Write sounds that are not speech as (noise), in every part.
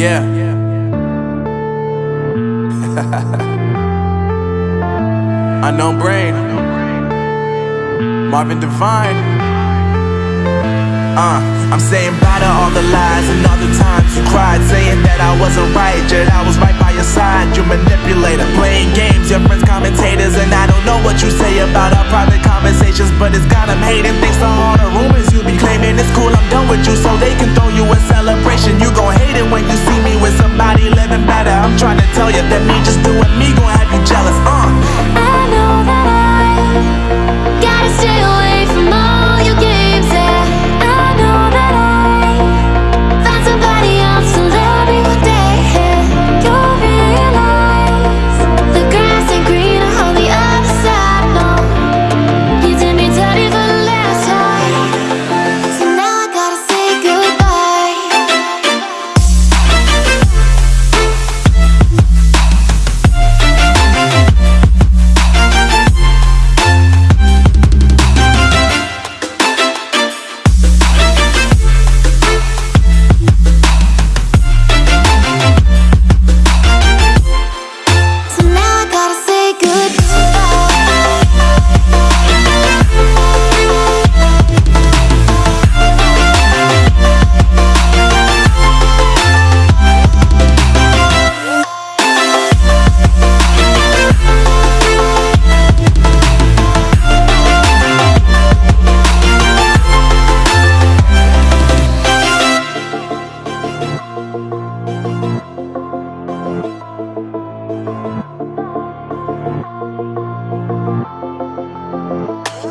Yeah. (laughs) Unknown brain. Marvin Divine. Uh, I'm saying bye to all the lies and all the times you cried, saying that I wasn't right, yet I was right by your side. You manipulator, playing games, your friends commentators, and I don't know what you say about our private conversations, but it's got them hating. Thanks to all the rumors you be just doing me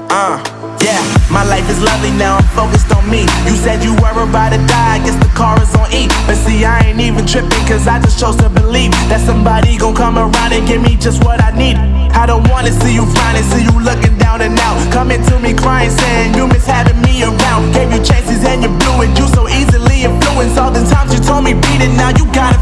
Uh, yeah, my life is lovely now, I'm focused on me. You said you were about to die, I guess the car is on E. But see, I ain't even tripping, cause I just chose to believe that somebody gon' come around and give me just what I need. I don't wanna see you frowning, see you looking down and out. Coming to me crying, saying you miss having me around. Gave you chances and you blew it, you so easily influenced. All the times you told me beat it, now you gotta